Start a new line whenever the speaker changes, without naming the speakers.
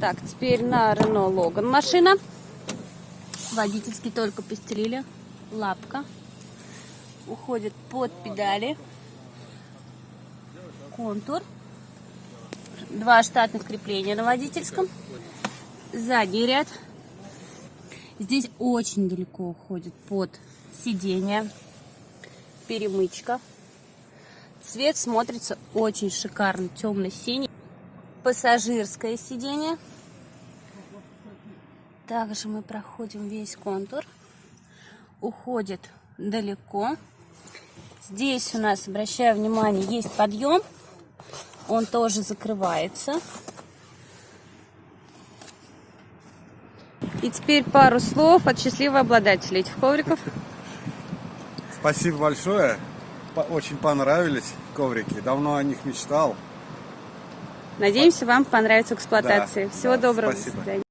Так, теперь на Рено Логан машина. Водительский только постелили. Лапка. Уходит под педали. Контур. Два штатных крепления на водительском. Задний ряд. Здесь очень далеко уходит под сиденье. Перемычка. Цвет смотрится очень шикарно, темно-синий. Пассажирское сиденье. Также мы проходим весь контур. Уходит далеко. Здесь у нас, обращаю внимание, есть подъем. Он тоже закрывается. И теперь пару слов от счастливого обладателя этих ковриков.
Спасибо большое. Очень понравились коврики. Давно о них мечтал.
Надеемся, вам понравится эксплуатация.
Да,
Всего
да,
доброго.
спасибо.
До свидания.